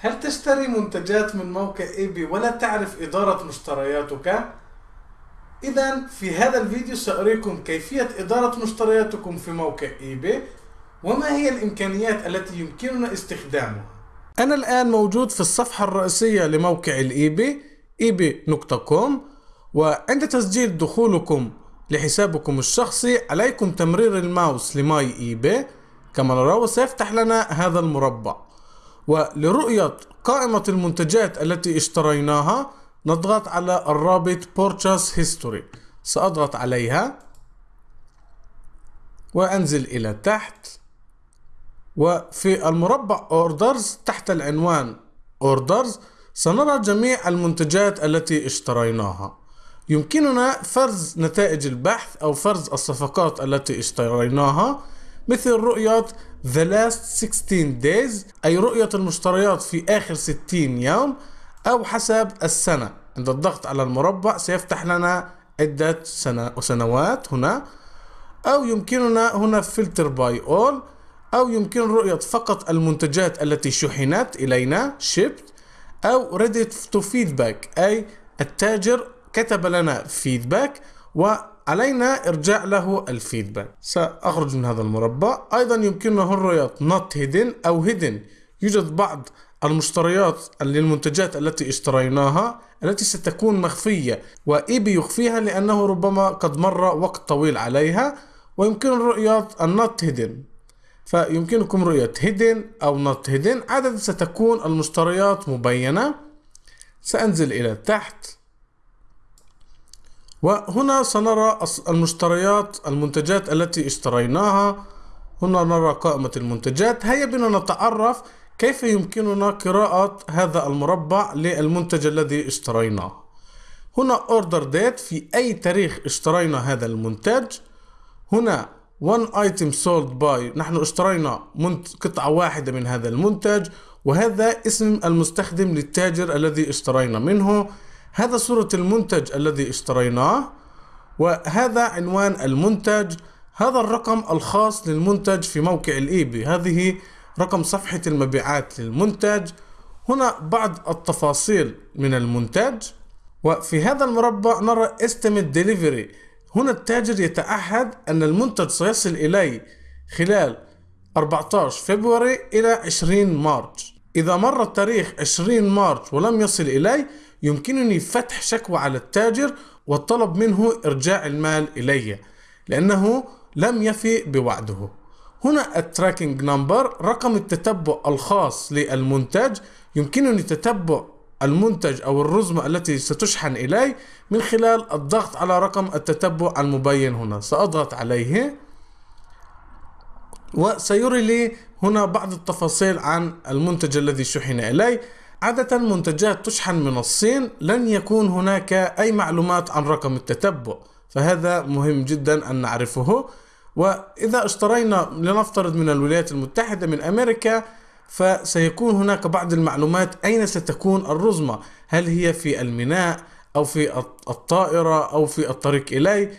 هل تشتري منتجات من موقع eBay ولا تعرف إدارة مشترياتك؟ إذا في هذا الفيديو سأريكم كيفية إدارة مشترياتكم في موقع eBay وما هي الإمكانيات التي يمكننا استخدامها؟ أنا الآن موجود في الصفحة الرئيسية لموقع ال eBay eBay.com وعند تسجيل دخولكم لحسابكم الشخصي عليكم تمرير الماوس ل My eBay كما نرى وسيفتح لنا هذا المربع. ولرؤية قائمة المنتجات التي اشتريناها نضغط على الرابط Purchase History. سأضغط عليها. وأنزل إلى تحت. وفي المربع Orders تحت العنوان Orders سنرى جميع المنتجات التي اشتريناها. يمكننا فرز نتائج البحث أو فرز الصفقات التي اشتريناها. مثل رؤية The last 60 days أي رؤية المشتريات في آخر 60 يوم أو حسب السنة. عند الضغط على المربع سيفتح لنا عدة سنة وسنوات هنا أو يمكننا هنا filter by all أو يمكن رؤية فقط المنتجات التي شحنت إلينا shipped أو ready to feedback أي التاجر كتب لنا feedback وعلينا إرجاع له ال feedback. سأخرج من هذا المربع. أيضا يمكننا رؤية not hidden أو hidden. يوجد بعض المشتريات للمنتجات التي اشتريناها التي ستكون مخفية و eBay يخفيها لأنه ربما قد مر وقت طويل عليها ويمكن رؤية ال not hidden فيمكنكم رؤية hidden أو not hidden عادة ستكون المشتريات مبينة. سأنزل إلى تحت. وهنا سنرى المشتريات المنتجات التي اشتريناها. هنا نرى قائمة المنتجات. هيا بنا نتعرف كيف يمكننا قراءة هذا المربع للمنتج الذي اشتريناه. هنا order date في أي تاريخ اشترينا هذا المنتج. هنا one item sold by نحن اشترينا قطعة واحدة من هذا المنتج. وهذا اسم المستخدم للتاجر الذي اشترينا منه. هذا صورة المنتج الذي اشتريناه وهذا عنوان المنتج. هذا الرقم الخاص للمنتج في موقع الإيبي. هذه رقم صفحة المبيعات للمنتج. هنا بعض التفاصيل من المنتج. وفي هذا المربع نرى estimate delivery. هنا التاجر يتعهد أن المنتج سيصل إلي خلال 14 فبراير إلى 20 مارس إذا مر التاريخ 20 مارس ولم يصل إلي يمكنني فتح شكوى على التاجر والطلب منه إرجاع المال إلي لأنه لم يفي بوعده. هنا ال tracking number رقم التتبع الخاص للمنتج. يمكنني تتبع المنتج أو الرزمة التي ستشحن إلي من خلال الضغط على رقم التتبع المبين هنا. سأضغط عليه. وسيري لي هنا بعض التفاصيل عن المنتج الذي شحن إلي. عادة منتجات تشحن من الصين لن يكون هناك أي معلومات عن رقم التتبع فهذا مهم جدا أن نعرفه. وإذا اشترينا لنفترض من الولايات المتحدة من أمريكا فسيكون هناك بعض المعلومات أين ستكون الرزمة؟ هل هي في الميناء أو في الطائرة أو في الطريق إلي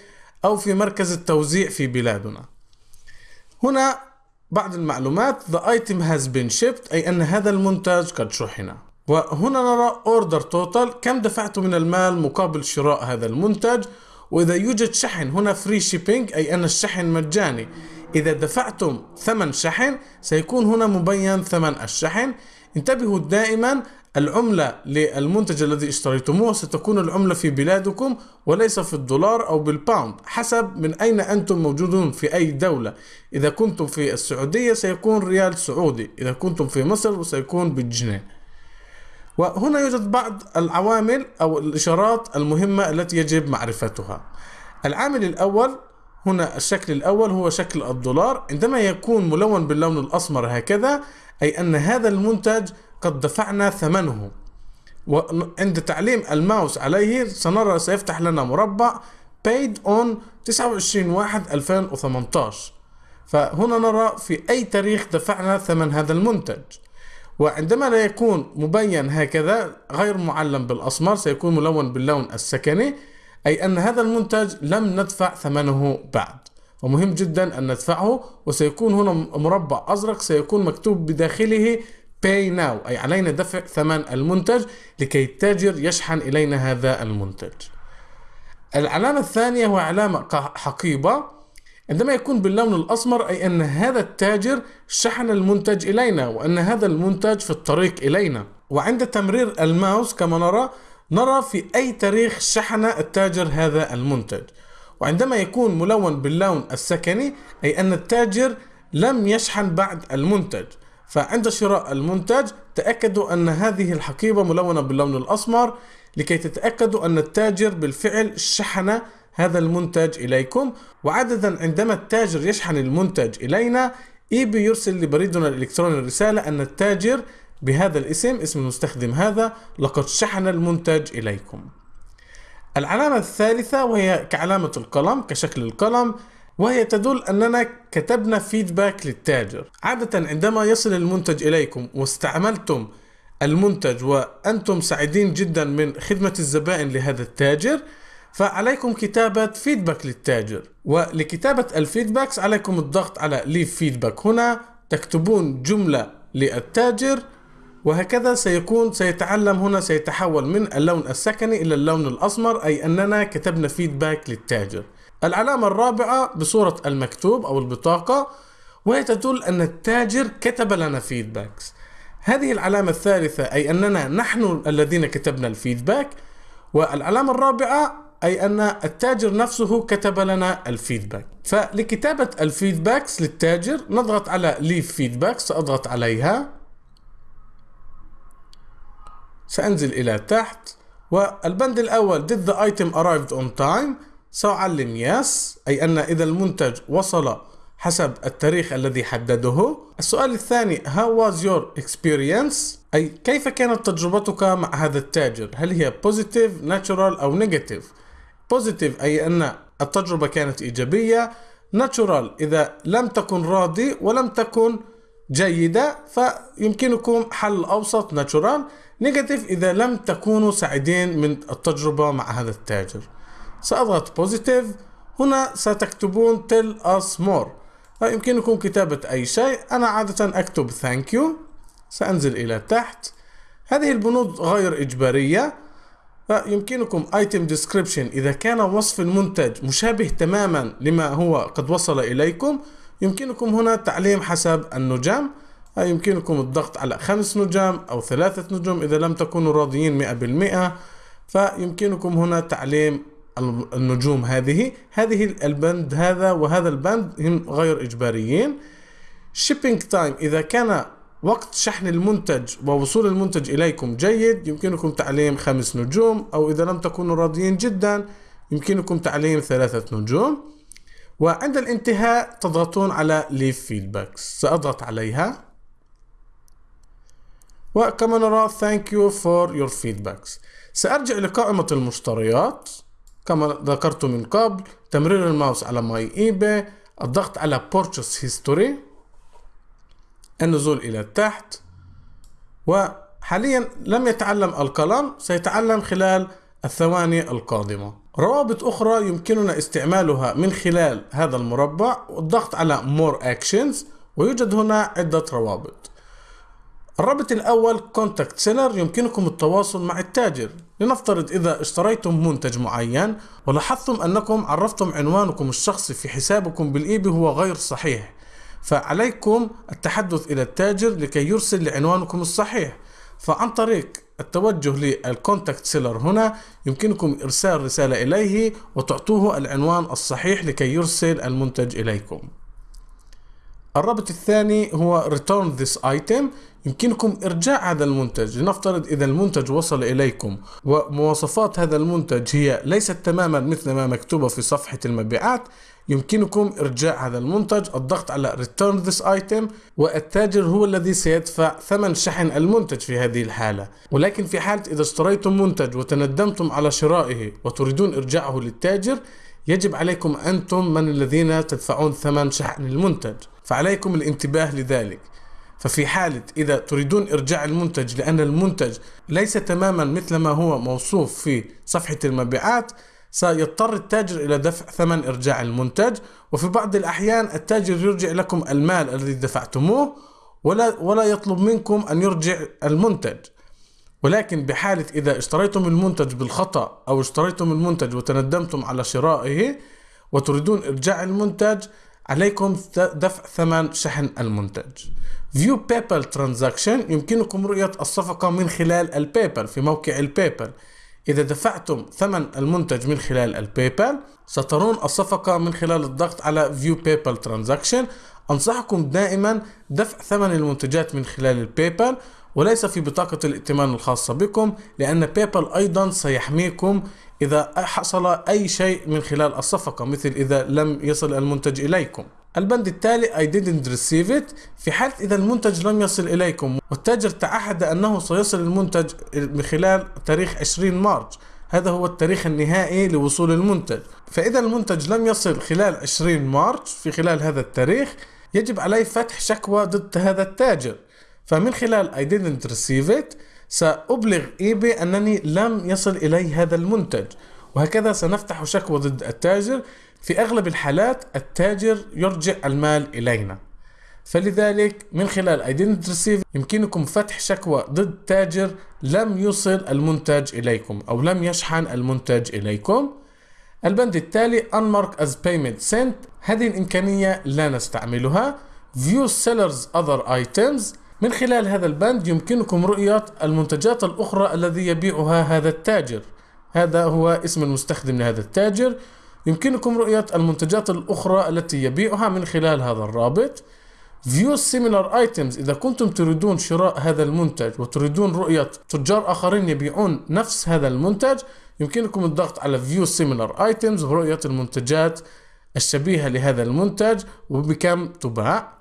أو في مركز التوزيع في بلادنا. هنا بعض المعلومات the item has been shipped أي أن هذا المنتج قد شحن. وهنا نرى order total كم دفعت من المال مقابل شراء هذا المنتج؟ وإذا يوجد شحن هنا free shipping أي أن الشحن مجاني. إذا دفعتم ثمن شحن سيكون هنا مبين ثمن الشحن. انتبهوا دائما العملة للمنتج الذي اشتريتموه ستكون العملة في بلادكم وليس في الدولار أو بالباوند حسب من أين أنتم موجودون في أي دولة. إذا كنتم في السعودية سيكون ريال سعودي. إذا كنتم في مصر سيكون بالجنيه. وهنا يوجد بعض العوامل أو الإشارات المهمة التي يجب معرفتها. العامل الأول هنا الشكل الأول هو شكل الدولار. عندما يكون ملون باللون الأسمر هكذا أي أن هذا المنتج قد دفعنا ثمنه. وعند تعليم الماوس عليه سنرى سيفتح لنا مربع paid on 29 واحد 2018 فهنا نرى في أي تاريخ دفعنا ثمن هذا المنتج. وعندما لا يكون مبين هكذا غير معلم بالأسمر سيكون ملون باللون السكني أي أن هذا المنتج لم ندفع ثمنه بعد. ومهم جدا أن ندفعه وسيكون هنا مربع أزرق سيكون مكتوب بداخله pay now أي علينا دفع ثمن المنتج لكي التاجر يشحن إلينا هذا المنتج. العلامة الثانية هو علامة حقيبة. عندما يكون باللون الأسمر أي أن هذا التاجر شحن المنتج إلينا وأن هذا المنتج في الطريق إلينا. وعند تمرير الماوس كما نرى نرى في أي تاريخ شحن التاجر هذا المنتج. وعندما يكون ملون باللون السكني أي أن التاجر لم يشحن بعد المنتج. فعند شراء المنتج تأكدوا أن هذه الحقيبة ملونة باللون الأسمر لكي تتأكدوا أن التاجر بالفعل شحن هذا المنتج إليكم. وعادة عندما التاجر يشحن المنتج إلينا إيبي يرسل لبريدنا الإلكتروني رسالة أن التاجر بهذا الاسم اسم المستخدم هذا لقد شحن المنتج إليكم. العلامة الثالثة وهي كعلامة القلم كشكل القلم وهي تدل أننا كتبنا feedback للتاجر. عادة عندما يصل المنتج إليكم واستعملتم المنتج وأنتم سعيدين جدا من خدمة الزبائن لهذا التاجر فعليكم كتابة feedback للتاجر. ولكتابة ال feedbacks عليكم الضغط على leave feedback هنا تكتبون جملة للتاجر وهكذا سيكون سيتعلم هنا سيتحول من اللون السكني إلى اللون الأسمر أي أننا كتبنا feedback للتاجر. العلامة الرابعة بصورة المكتوب أو البطاقة وهي تدل أن التاجر كتب لنا feedbacks هذه العلامة الثالثة أي أننا نحن الذين كتبنا ال feedback والعلامة الرابعة أي أن التاجر نفسه كتب لنا ال feedback. فلكتابة ال feedbacks للتاجر نضغط على leave feedback سأضغط عليها. سأنزل إلى تحت. والبند الأول did the item arrived on time سأعلم yes. أي أن إذا المنتج وصل حسب التاريخ الذي حدده. السؤال الثاني how was your experience أي كيف كانت تجربتك مع هذا التاجر؟ هل هي positive natural أو negative positive أي أن التجربة كانت إيجابية natural إذا لم تكن راضي ولم تكن جيدة فيمكنكم حل أوسط natural. Negative إذا لم تكونوا سعيدين من التجربة مع هذا التاجر. سأضغط positive. هنا ستكتبون tell us more. يمكنكم كتابة أي شيء. أنا عادة أكتب thank you. سأنزل إلى تحت. هذه البنود غير إجبارية. فيمكنكم item description إذا كان وصف المنتج مشابه تماما لما هو قد وصل إليكم يمكنكم هنا تعليم حسب النجام. يمكنكم الضغط على خمس نجام أو ثلاثة نجوم إذا لم تكونوا راضيين مئة بالمئة. فيمكنكم هنا تعليم النجوم هذه. هذه البند هذا وهذا البند هم غير إجباريين. Shipping time إذا كان وقت شحن المنتج ووصول المنتج إليكم جيد يمكنكم تعليم خمس نجوم أو إذا لم تكونوا راضيين جدا يمكنكم تعليم ثلاثة نجوم. وعند الانتهاء تضغطون على Leave Feedbacks سأضغط عليها. وكما نرى Thank you for your feedbacks. سأرجع لقائمة المشتريات. كما ذكرت من قبل تمرير الماوس على My eBay الضغط على Purchase History. النزول إلى تحت وحاليا لم يتعلم القلم سيتعلم خلال الثواني القادمة. روابط أخرى يمكننا استعمالها من خلال هذا المربع والضغط على More Actions ويوجد هنا عدة روابط. الرابط الأول Contact Seller يمكنكم التواصل مع التاجر. لنفترض إذا اشتريتم منتج معين ولاحظتم أنكم عرفتم عنوانكم الشخصي في حسابكم بالإيبي هو غير صحيح. فعليكم التحدث إلى التاجر لكي يرسل لعنوانكم الصحيح. فعن طريق التوجه لل contact seller هنا يمكنكم إرسال رسالة إليه وتعطوه العنوان الصحيح لكي يرسل المنتج إليكم. الرابط الثاني هو return this item. يمكنكم إرجاع هذا المنتج. لنفترض إذا المنتج وصل إليكم ومواصفات هذا المنتج هي ليست تماما مثل ما مكتوبة في صفحة المبيعات. يمكنكم إرجاع هذا المنتج. الضغط على Return this item والتاجر هو الذي سيدفع ثمن شحن المنتج في هذه الحالة. ولكن في حالة إذا اشتريتم منتج وتندمتم على شرائه وتريدون إرجاعه للتاجر يجب عليكم أنتم من الذين تدفعون ثمن شحن المنتج. فعليكم الانتباه لذلك. ففي حالة إذا تريدون إرجاع المنتج لأن المنتج ليس تماما مثل ما هو موصوف في صفحة المبيعات سيضطر التاجر إلى دفع ثمن إرجاع المنتج وفي بعض الأحيان التاجر يرجع لكم المال الذي دفعتموه ولا ولا يطلب منكم أن يرجع المنتج. ولكن بحالة إذا اشتريتم المنتج بالخطأ أو اشتريتم المنتج وتندمتم على شرائه وتريدون إرجاع المنتج عليكم دفع ثمن شحن المنتج. View PayPal Transaction يمكنكم رؤية الصفقة من خلال البيبال في موقع البيبال إذا دفعتم ثمن المنتج من خلال البيبال سترون الصفقة من خلال الضغط على View PayPal Transaction. أنصحكم دائما دفع ثمن المنتجات من خلال البيبال وليس في بطاقة الائتمان الخاصة بكم لأن بيبال أيضا سيحميكم إذا حصل أي شيء من خلال الصفقة مثل إذا لم يصل المنتج إليكم. البند التالي I didn't receive it. في حالة إذا المنتج لم يصل إليكم. والتاجر تعهد أنه سيصل المنتج من خلال تاريخ 20 مارس. هذا هو التاريخ النهائي لوصول المنتج. فإذا المنتج لم يصل خلال 20 مارس في خلال هذا التاريخ يجب علي فتح شكوى ضد هذا التاجر. فمن خلال I didn't receive it سأبلغ إيبي أنني لم يصل إلي هذا المنتج. وهكذا سنفتح شكوى ضد التاجر في أغلب الحالات التاجر يرجع المال إلينا. فلذلك من خلال didn't receive يمكنكم فتح شكوى ضد تاجر لم يصل المنتج إليكم أو لم يشحن المنتج إليكم. البند التالي Unmarked as Payment Sent. هذه الإمكانية لا نستعملها. View Sellers Other Items. من خلال هذا البند يمكنكم رؤية المنتجات الأخرى الذي يبيعها هذا التاجر. هذا هو اسم المستخدم لهذا التاجر. يمكنكم رؤية المنتجات الأخرى التي يبيعها من خلال هذا الرابط. View similar items. إذا كنتم تريدون شراء هذا المنتج وتريدون رؤية تجار آخرين يبيعون نفس هذا المنتج يمكنكم الضغط على View similar items ورؤية المنتجات الشبيهة لهذا المنتج وبكم تباع.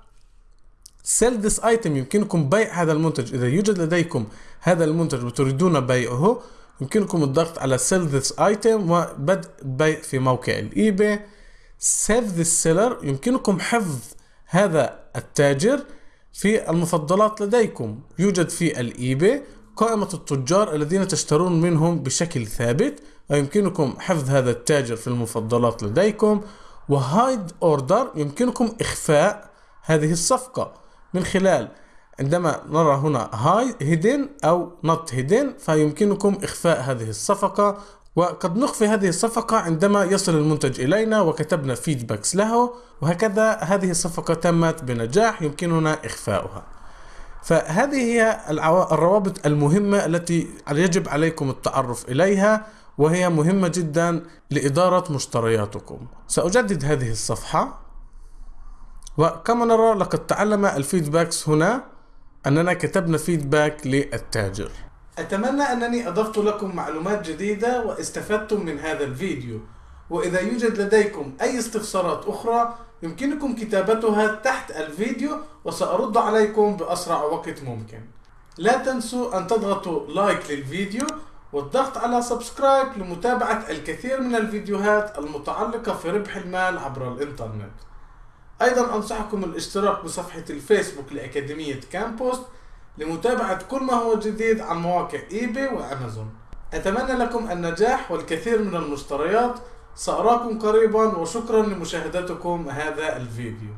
Sell this item. يمكنكم بيع هذا المنتج. إذا يوجد لديكم هذا المنتج وتريدون بيعه يمكنكم الضغط على sell this item وبدء بيع في موقع الايباي save this seller يمكنكم حفظ هذا التاجر في المفضلات لديكم. يوجد في ال eBay قائمة التجار الذين تشترون منهم بشكل ثابت ويمكنكم حفظ هذا التاجر في المفضلات لديكم. و hide order يمكنكم إخفاء هذه الصفقة من خلال عندما نرى هنا هاي hidden أو not hidden فيمكنكم إخفاء هذه الصفقة. وقد نخفي هذه الصفقة عندما يصل المنتج إلينا وكتبنا feedbacks له. وهكذا هذه الصفقة تمت بنجاح يمكننا إخفاؤها. فهذه هي الروابط المهمة التي يجب عليكم التعرف إليها وهي مهمة جدا لإدارة مشترياتكم. سأجدد هذه الصفحة. وكما نرى لقد تعلم ال feedbacks هنا. أننا كتبنا feedback للتاجر. أتمنى أنني أضفت لكم معلومات جديدة واستفدتم من هذا الفيديو. وإذا يوجد لديكم أي استفسارات أخرى يمكنكم كتابتها تحت الفيديو وسأرد عليكم بأسرع وقت ممكن. لا تنسوا أن تضغطوا like للفيديو والضغط على subscribe لمتابعة الكثير من الفيديوهات المتعلقة في ربح المال عبر الإنترنت. أيضا أنصحكم الاشتراك بصفحة الفيسبوك لأكاديمية كامبوست لمتابعة كل ما هو جديد عن مواقع إيباي وأمازون. أتمنى لكم النجاح والكثير من المشتريات. سأراكم قريبا وشكرا لمشاهدتكم هذا الفيديو.